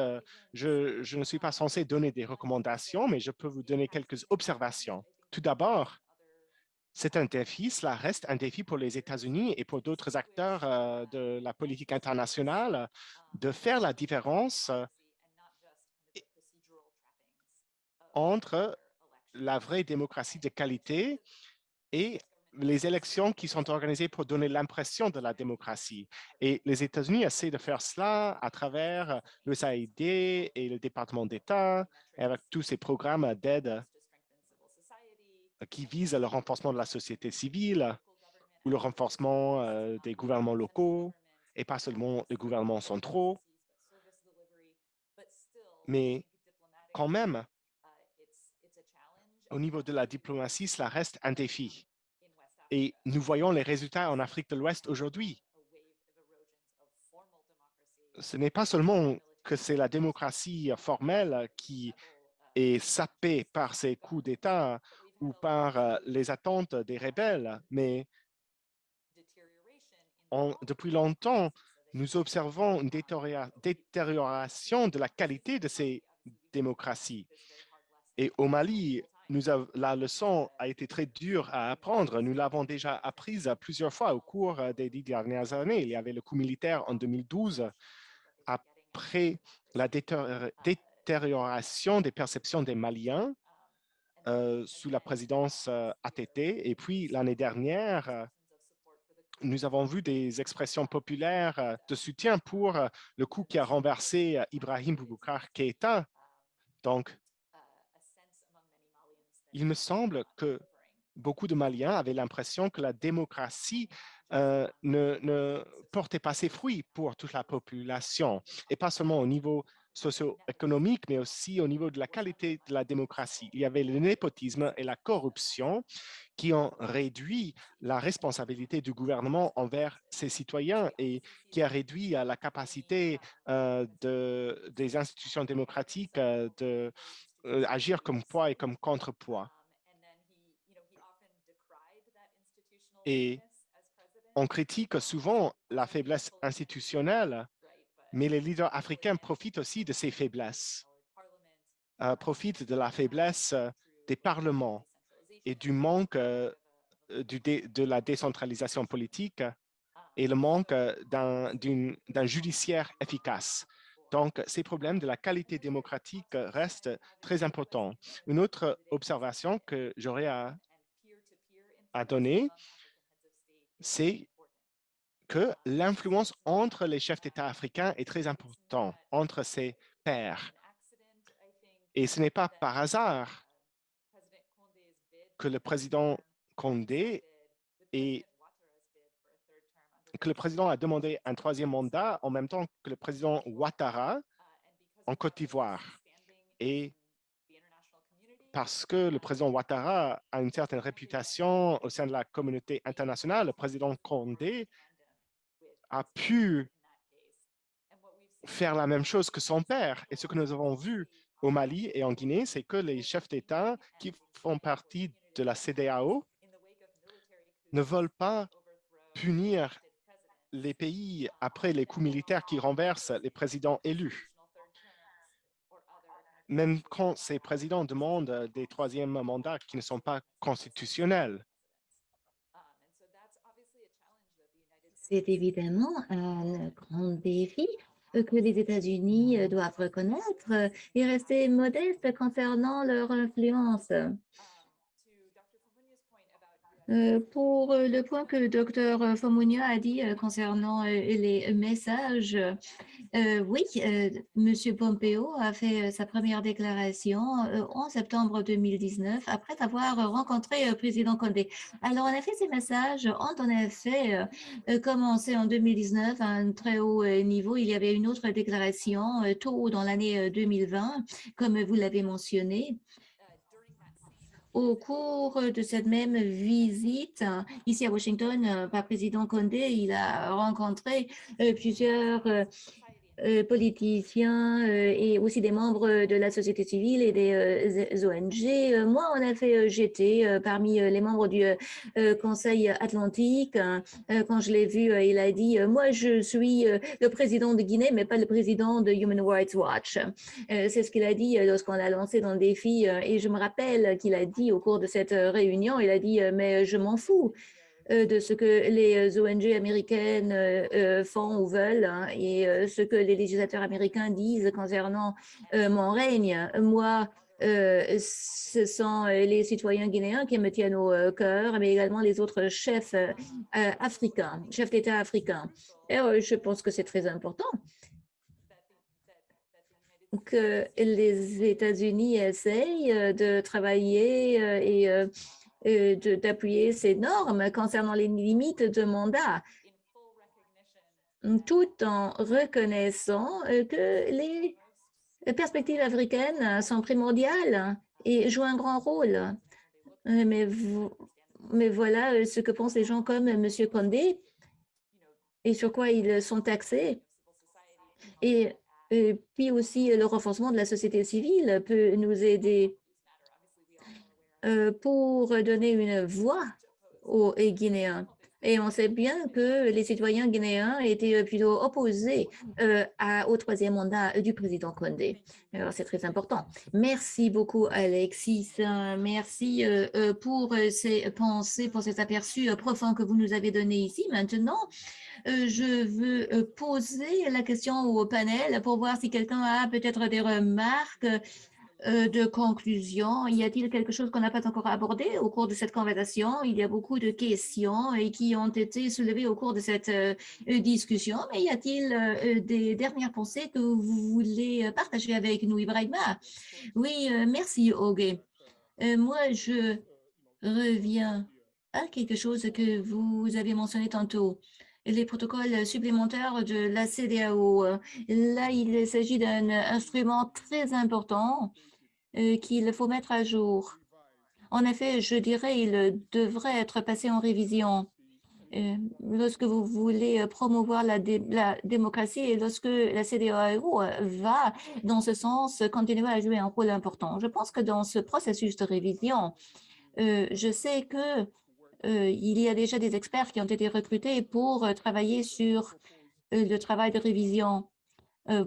S1: Je, je, ne suis pas censé donner des recommandations, mais je peux vous donner quelques observations. Tout d'abord, c'est un défi, cela reste un défi pour les États-Unis et pour d'autres acteurs de la politique internationale de faire la différence entre la vraie démocratie de qualité et les élections qui sont organisées pour donner l'impression de la démocratie. Et les États-Unis essaient de faire cela à travers le SAID et le département d'État, avec tous ces programmes d'aide qui visent le renforcement de la société civile ou le renforcement euh, des gouvernements locaux et pas seulement les gouvernements centraux. Mais quand même, au niveau de la diplomatie, cela reste un défi. Et nous voyons les résultats en Afrique de l'Ouest aujourd'hui. Ce n'est pas seulement que c'est la démocratie formelle qui est sapée par ces coups d'État ou par euh, les attentes des rebelles, mais depuis longtemps, nous observons une détérioration de la qualité de ces démocraties. Et au Mali, la leçon a été très dure à apprendre. Nous l'avons déjà apprise plusieurs fois au cours euh, des dix dernières années. Il y avait le coup militaire en 2012. Après la détérioration des perceptions des Maliens euh, sous la présidence euh, ATT, et puis l'année dernière, nous avons vu des expressions populaires de soutien pour le coup qui a renversé Ibrahim Boubacar Keïta. Donc, il me semble que beaucoup de Maliens avaient l'impression que la démocratie euh, ne, portait pas ses fruits pour toute la population, et pas seulement au niveau socio-économique, mais aussi au niveau de la qualité de la démocratie. Il y avait le népotisme et la corruption qui ont réduit la responsabilité du gouvernement envers ses citoyens et qui a réduit la capacité euh, de, des institutions démocratiques euh, de euh, comme poids et comme contrepoids. Et on critique souvent la faiblesse institutionnelle, mais les leaders africains profitent aussi de ces faiblesses, euh, profitent de la faiblesse euh, des parlements et du manque de la décentralisation politique et le manque d'un judiciaire efficace. Donc, ces problèmes de la qualité démocratique restent très importants. Une autre observation que j'aurais à, donner, c'est que l'influence entre les chefs d'État africains est très importante, entre ses pairs. Et ce n'est pas par hasard que le président Condé est que le président a demandé un troisième mandat en même temps que le président Ouattara en Côte d'Ivoire. Et parce que le président Ouattara a une certaine réputation au sein de la communauté internationale, le président Condé a pu faire la même chose que son père. Et ce que nous avons vu au Mali et en Guinée, c'est que les chefs d'État qui font partie de la CDAO ne veulent pas punir les pays après les coups militaires qui renversent les présidents élus. Même quand ces présidents demandent des troisièmes mandats qui ne sont pas constitutionnels.
S2: C'est évidemment un grand défi que les États-Unis doivent reconnaître et rester modestes concernant leur influence. Pour le point que le docteur Fomunia a dit concernant les messages, oui, M. Pompeo a fait sa première déclaration en septembre 2019 après avoir rencontré le président Condé. Alors, en effet, ces messages ont en effet commencé en 2019 à un très haut niveau. Il y avait une autre déclaration tôt dans l'année 2020, comme vous l'avez mentionné. Au cours de cette même visite, ici à Washington, par président Condé, il a rencontré euh, plusieurs euh, euh, politiciens euh, et aussi des membres de la société civile et des euh, ONG. Moi, en effet, j'étais parmi les membres du Conseil Atlantique. Quand je l'ai vu, il a dit « Moi, je suis le président de Guinée, mais pas le président de Human Rights Watch ». C'est ce qu'il a dit lorsqu'on l'a lancé dans le défi. Et je me rappelle qu'il a dit au cours de cette réunion, il a dit « Mais je m'en fous ». Euh, de ce que les euh, ONG américaines euh, font ou veulent hein, et ce que les législateurs américains disent concernant mon règne. Moi, ce sont les citoyens guinéens qui me tiennent au cœur, mais également les autres chefs africains, chefs d'État africains. Et je pense que c'est très important que les États-Unis essayent de travailler et d'appuyer ces normes concernant les limites de mandat, tout en reconnaissant euh, que les perspectives africaines sont primordiales et jouent un grand rôle. Euh, mais, voilà ce que pensent les gens comme M. Condé et sur quoi ils sont taxés. Et, puis aussi, le renforcement de la société civile peut nous aider euh, pour donner une voix aux Guinéens. Et on sait bien que les citoyens guinéens étaient plutôt opposés euh, au troisième mandat du président Condé. Alors, c'est très important. Merci beaucoup, Alexis. Merci euh, pour ces pensées, pour ces aperçus profonds que vous nous avez donnés ici. Maintenant, je veux poser la question au panel pour voir si quelqu'un a peut-être des remarques euh, de conclusion. Y a-t-il quelque chose qu'on n'a pas encore abordé au cours de cette conversation? Il y a beaucoup de questions et qui ont été soulevées au cours de cette euh, discussion, mais y a-t-il euh, des dernières pensées que vous voulez partager avec nous, Ibrahima? Oui, merci, Ogue. moi, je reviens à quelque chose que vous avez mentionné tantôt les protocoles supplémentaires de la CDAO. Là, il s'agit d'un instrument très important euh, qu'il faut mettre à jour. En effet, je dirais il devrait être passé en révision euh, lorsque vous voulez euh, promouvoir la, démocratie et lorsque la CDAO va, dans ce sens, continuer à jouer un rôle important. Je pense que dans ce processus de révision, je sais que il y a déjà des experts qui ont été recrutés pour travailler sur le travail de révision euh,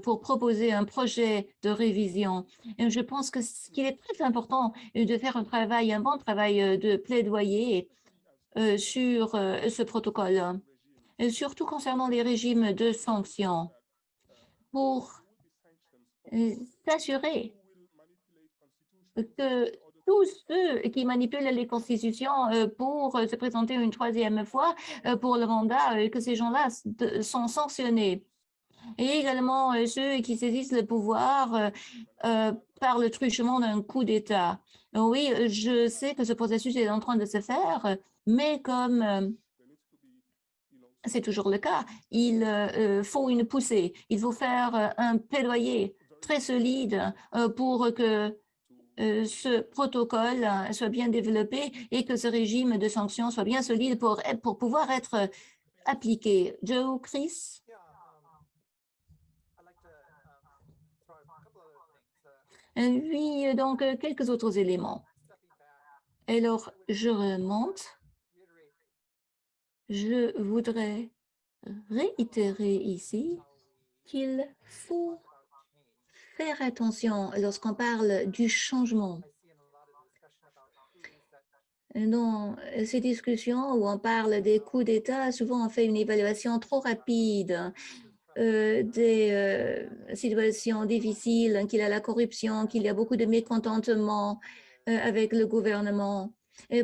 S2: pour proposer un projet de révision. Je pense qu'il est très important de faire un travail, un bon travail euh, de plaidoyer euh, sur ce protocole, surtout concernant les régimes de sanctions, pour s'assurer que tous ceux qui manipulent les constitutions pour se présenter une troisième fois pour le mandat, que ces gens-là sont sanctionnés et également euh, ceux qui saisissent le pouvoir euh, euh, par le truchement d'un coup d'État. Oui, je sais que ce processus est en train de se faire, mais comme c'est toujours le cas, il faut une poussée. Il faut faire un plaidoyer très solide pour que ce protocole soit bien développé et que ce régime de sanctions soit bien solide pour, pour pouvoir être appliqué. Joe, Chris? Oui, euh, donc euh, quelques autres éléments. Alors, je remonte. Je voudrais réitérer ici qu'il faut faire attention lorsqu'on parle du changement. Dans ces discussions où on parle des coups d'État, souvent on fait une évaluation trop rapide euh, des euh, situations difficiles, qu'il y a la corruption, qu'il y a beaucoup de mécontentement euh, avec le gouvernement.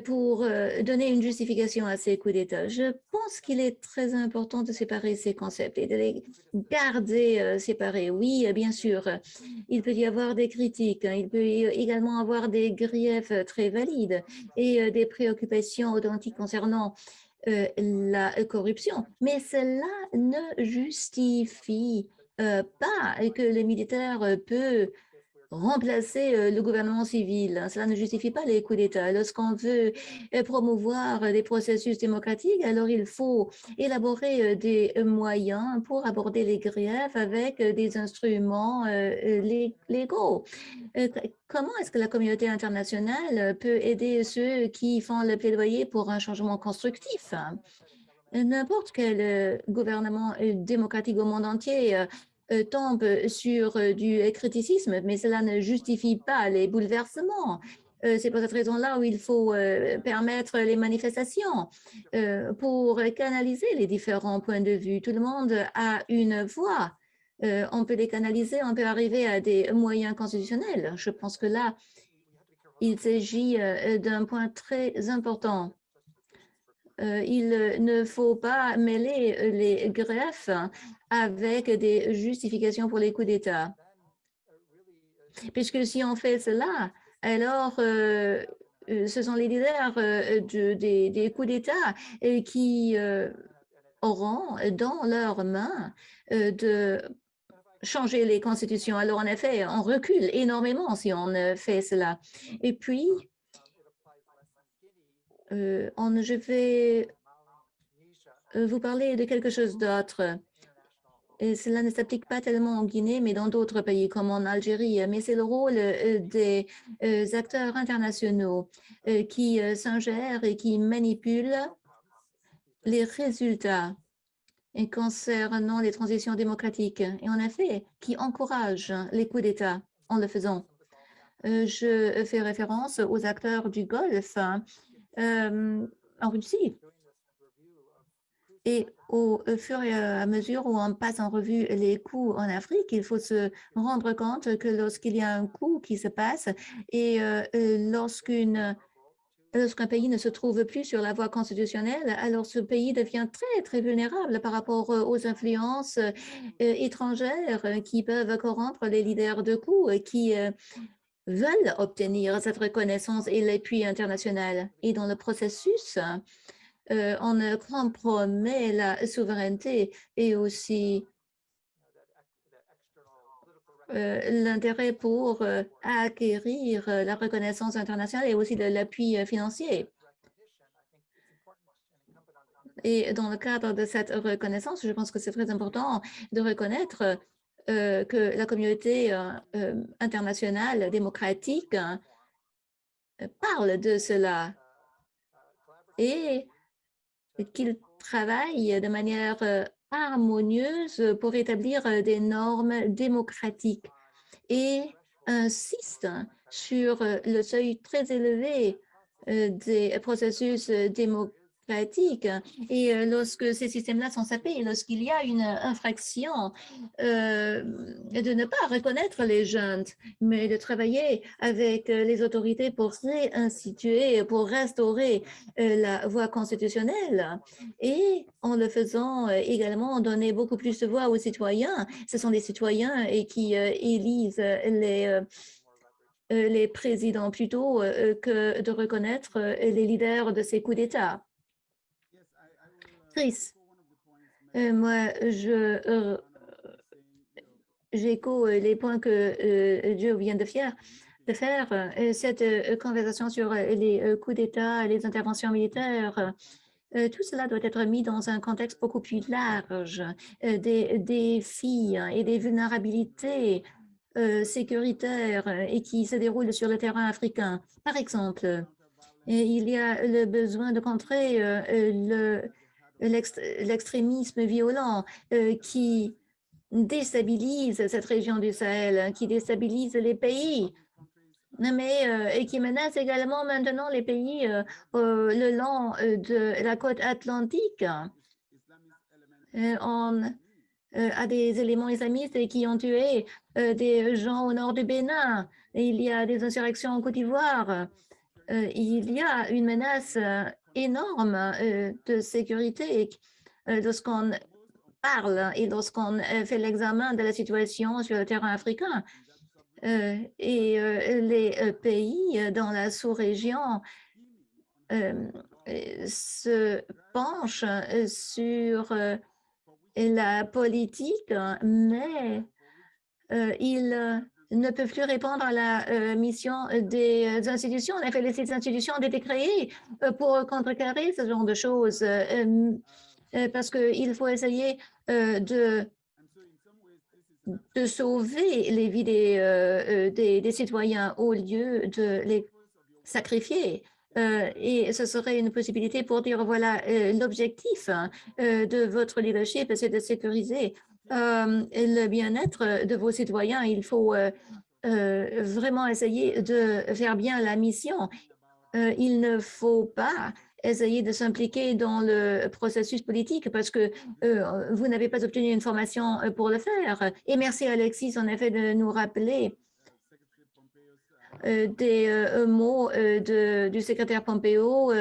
S2: pour donner une justification à ces coups d'État. Je pense qu'il est très important de séparer ces concepts et de les garder séparés. Oui, bien sûr, il peut y avoir des critiques, hein. il peut également avoir des griefs très valides et des préoccupations authentiques concernant la corruption, mais cela ne justifie pas que les militaires peuvent remplacer euh, le gouvernement civil. Cela ne justifie pas les coups d'État. Lorsqu'on veut euh, promouvoir des processus démocratiques, alors il faut élaborer euh, des moyens pour aborder les griefs avec des instruments légaux. Comment est-ce que la communauté internationale peut aider ceux qui font le plaidoyer pour un changement constructif? N'importe quel gouvernement démocratique au monde entier tombe sur euh, du criticisme, mais cela ne justifie pas les bouleversements. Euh, c'est pour cette raison-là où il faut permettre les manifestations pour canaliser les différents points de vue. Tout le monde a une voix. on peut les canaliser, on peut arriver à des moyens constitutionnels. Je pense que là, il s'agit d'un point très important. Il ne faut pas mêler les greffes avec des justifications pour les coups d'État. Puisque si on fait cela, alors euh, euh, ce sont les leaders euh, des, coups d'État qui auront dans leurs mains de changer les constitutions. Alors, en effet, on recule énormément si on fait cela. Et puis, on, je vais vous parler de quelque chose d'autre cela ne s'applique pas tellement en Guinée, mais dans d'autres pays comme en Algérie. Mais c'est le rôle euh, des euh, acteurs internationaux euh, qui s'ingèrent et qui manipulent les résultats concernant les transitions démocratiques et en effet qui encouragent les coups d'État en le faisant. Je fais référence aux acteurs du Golfe en Russie et au fur et à mesure où on passe en revue les coûts en Afrique, il faut se rendre compte que lorsqu'il y a un coût qui se passe et euh, lorsqu'une Lorsqu'un pays ne se trouve plus sur la voie constitutionnelle, alors ce pays devient très, très vulnérable par rapport aux influences euh, étrangères qui peuvent corrompre les leaders de coups qui euh, veulent obtenir cette reconnaissance et l'appui international. Et dans le processus, euh, on compromet la souveraineté et aussi euh, l'intérêt pour euh, acquérir la reconnaissance internationale et aussi l'appui financier. Et dans le cadre de cette reconnaissance, je pense que c'est très important de reconnaître que la communauté internationale démocratique parle de cela. Et qu'il travaille de manière euh, harmonieuse pour établir euh, des normes démocratiques et insiste sur euh, le seuil très élevé des processus démocratiques et euh, lorsque ces systèmes-là sont sapés, lorsqu'il y a une infraction, euh, de ne pas reconnaître les jeunes, mais de travailler avec euh, les autorités pour réinstituer, pour restaurer la voie constitutionnelle. Et en le faisant également, donner beaucoup plus de voix aux citoyens. Ce sont des citoyens et qui élisent les les présidents plutôt que de reconnaître les leaders de ces coups d'État. Chris, euh, moi, je euh, j'écho euh, les points que Dieu vient de faire. De faire cette conversation sur les coups d'État, les interventions militaires, tout cela doit être mis dans un contexte beaucoup plus large des défis et des vulnérabilités sécuritaires et qui se déroulent sur le terrain africain. Par exemple, il y a le besoin de contrer le l'extrémisme violent euh, qui déstabilise cette région du Sahel, qui déstabilise les pays, mais euh, et qui menace également maintenant les pays euh, le long de la côte atlantique. on a des éléments islamistes qui ont tué des gens au nord du Bénin. Il y a des insurrections en Côte d'Ivoire. il y a une menace énorme de sécurité lorsqu'on parle et lorsqu'on fait l'examen de la situation sur le terrain africain. et les pays dans la sous-région se penchent sur la politique, mais ils ne peuvent plus répondre à la mission des institutions. En effet, les institutions ont été créées pour contrecarrer ce genre de choses parce qu'il faut essayer de, de sauver les vies des, des, citoyens au lieu de les sacrifier. et ce serait une possibilité pour dire, voilà, l'objectif hein, de votre leadership, c'est de sécuriser le bien-être de vos citoyens. Il faut vraiment essayer de faire bien la mission. il ne faut pas essayer de s'impliquer dans le processus politique parce que vous n'avez pas obtenu une formation pour le faire. Et merci Alexis, en effet, de nous rappeler des mots de, du secrétaire Pompeo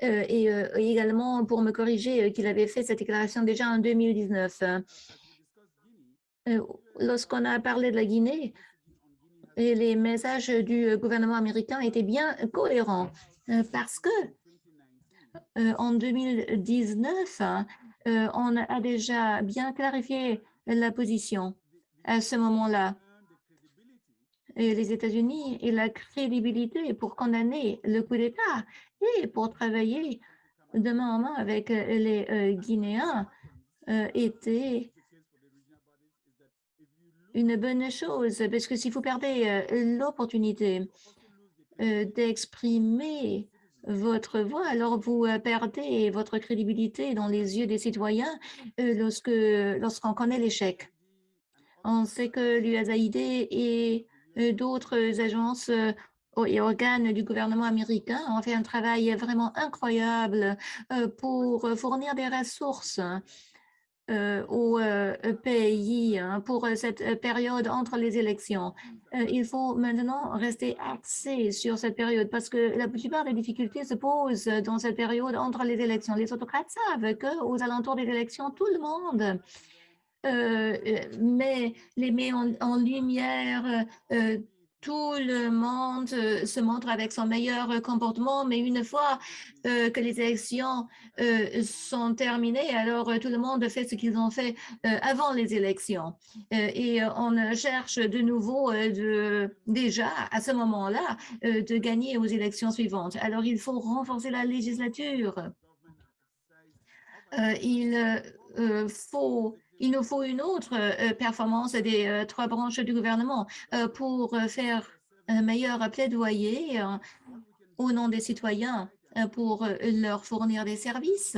S2: et également pour me corriger qu'il avait fait cette déclaration déjà en 2019. Lorsqu'on a parlé de la Guinée, les messages du gouvernement américain étaient bien cohérents parce que en 2019, on a déjà bien clarifié la position à ce moment-là. Les États-Unis et la crédibilité pour condamner le coup d'État et pour travailler de main en main avec les Guinéens étaient une bonne chose, parce que si vous perdez l'opportunité d'exprimer votre voix, alors vous perdez votre crédibilité dans les yeux des citoyens lorsque lorsqu'on connaît l'échec. On sait que l'USAID et d'autres agences et organes du gouvernement américain ont fait un travail vraiment incroyable pour fournir des ressources euh, au euh, pays hein, pour euh, cette période entre les élections. il faut maintenant rester axé sur cette période parce que la plupart des difficultés se posent dans cette période entre les élections. Les autocrates savent qu'aux alentours des élections, tout le monde met, les met en, lumière tout le monde euh, se montre avec son meilleur euh, comportement, mais une fois euh, que les élections sont terminées, alors tout le monde fait ce qu'ils ont fait avant les élections. et on cherche de nouveau déjà à ce moment-là de gagner aux élections suivantes. Alors il faut renforcer la législature. il faut il nous faut une autre euh, performance des euh, trois branches du gouvernement euh, pour faire un meilleur plaidoyer au nom des citoyens pour leur fournir des services.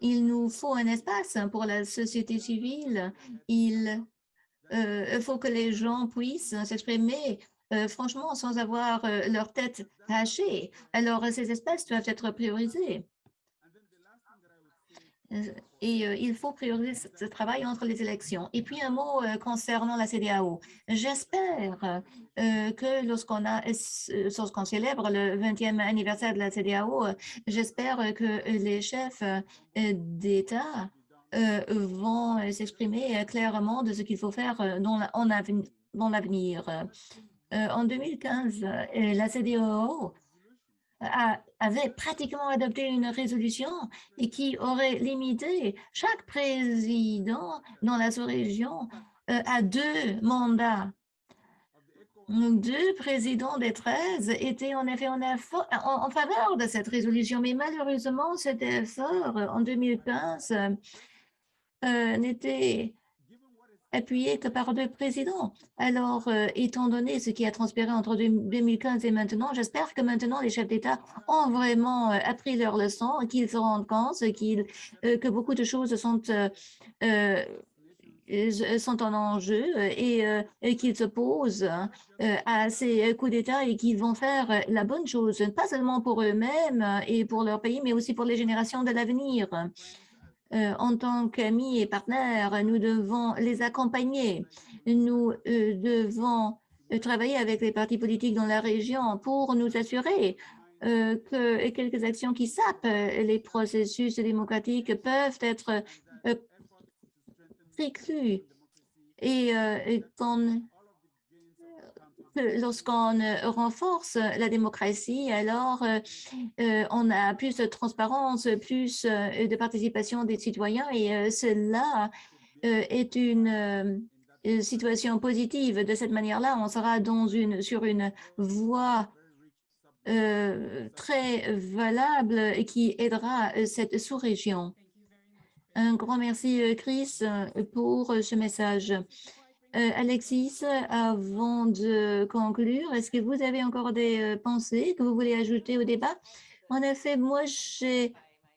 S2: Il nous faut un espace pour la société civile. Il faut que les gens puissent s'exprimer franchement sans avoir leur tête hachée. Alors, ces espaces doivent être priorisés. Euh, et euh, il faut prioriser ce travail entre les élections. Et puis un mot euh, concernant la CDAO. J'espère que lorsqu'on lorsqu'on célèbre le 20e anniversaire de la CDAO, j'espère que les chefs d'État vont s'exprimer clairement de ce qu'il faut faire dans l'avenir. En 2015, la CDAO avait pratiquement adopté une résolution et qui aurait limité chaque président dans la sous-région euh, à deux mandats. Deux présidents des 13 étaient en effet en, faveur de cette résolution, mais malheureusement, cet effort en 2015 euh, n'était appuyé que par deux présidents. Alors, euh, étant donné ce qui a transpiré entre 2015 et maintenant, j'espère que maintenant les chefs d'État ont vraiment euh, appris leur leçon, qu'ils se rendent compte qu'ils euh, que beaucoup de choses sont, sont en enjeu et, qu'ils se posent à ces coups d'État et qu'ils vont faire la bonne chose, pas seulement pour eux-mêmes et pour leur pays, mais aussi pour les générations de l'avenir. Euh, en tant qu'amis et partenaires, nous devons les accompagner. Nous euh, devons travailler avec les partis politiques dans la région pour nous assurer que quelques actions qui sapent les processus démocratiques peuvent être préclues. Et, et lorsqu'on renforce la démocratie, alors on a plus de transparence, plus de participation des citoyens et cela est une situation positive. De cette manière-là, on sera dans une, sur une voie très valable qui aidera cette sous-région. Un grand merci, Chris, pour ce message. Euh, Alexis, avant de conclure, est-ce que vous avez encore des euh, pensées que vous voulez ajouter au débat? En effet, moi, j'ai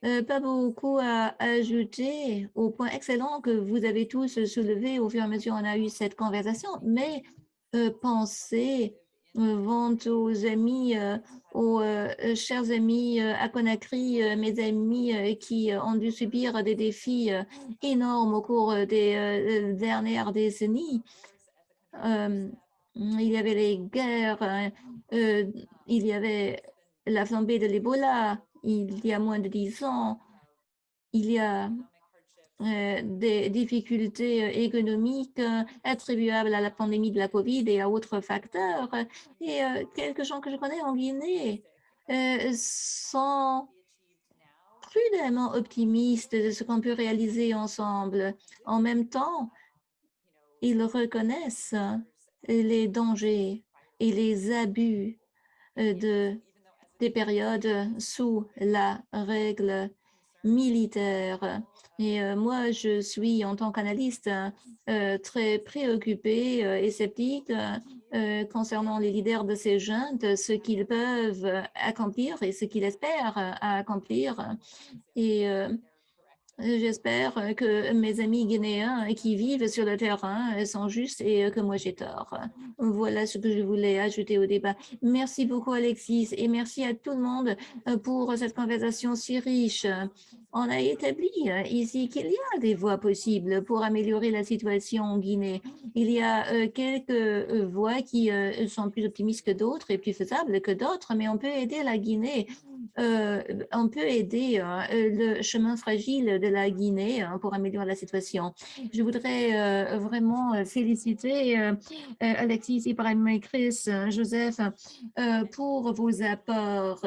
S2: euh, pas beaucoup à ajouter au point excellent que vous avez tous soulevé au fur et à mesure qu'on a eu cette conversation, mais pensez vont aux amis, aux chers amis à Conakry, mes amis qui ont dû subir des défis énormes au cours des dernières décennies. il y avait les guerres, il y avait la flambée de l'Ebola il y a moins de dix ans, il y a euh, des difficultés euh, économiques euh, attribuables à la pandémie de la COVID et à autres facteurs. Et quelques gens que je connais en Guinée sont prudemment optimistes de ce qu'on peut réaliser ensemble. En même temps, ils reconnaissent les dangers et les abus de, des périodes sous la règle militaire. Et euh, moi, je suis, en tant qu'analyste, euh, très préoccupée euh, et sceptique concernant les leaders de ces jeunes, ce qu'ils peuvent accomplir et ce qu'ils espèrent accomplir. Et J'espère que mes amis guinéens qui vivent sur le terrain sont justes et que moi j'ai tort. Voilà ce que je voulais ajouter au débat. Merci beaucoup Alexis et merci à tout le monde pour cette conversation si riche. On a établi ici qu'il y a des voies possibles pour améliorer la situation en Guinée. Il y a quelques voies qui sont plus optimistes que d'autres et plus faisables que d'autres, mais on peut aider la Guinée euh, on peut aider hein, euh, le chemin fragile de la Guinée hein, pour améliorer la situation. Je voudrais euh, vraiment féliciter Alexis, Ibrahim Chris, Joseph, pour vos apports.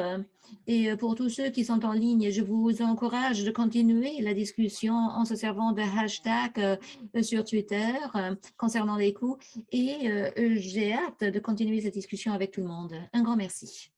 S2: Et pour tous ceux qui sont en ligne, je vous encourage de continuer la discussion en se servant de hashtag sur Twitter concernant les coûts. Et j'ai hâte de continuer cette discussion avec tout le monde. Un grand merci.